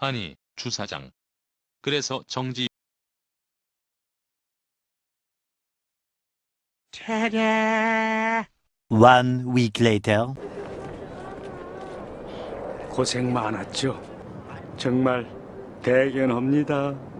아니, 주사장. 그래서 정지 차례. One week later. 고생 많았죠. 정말 대견합니다.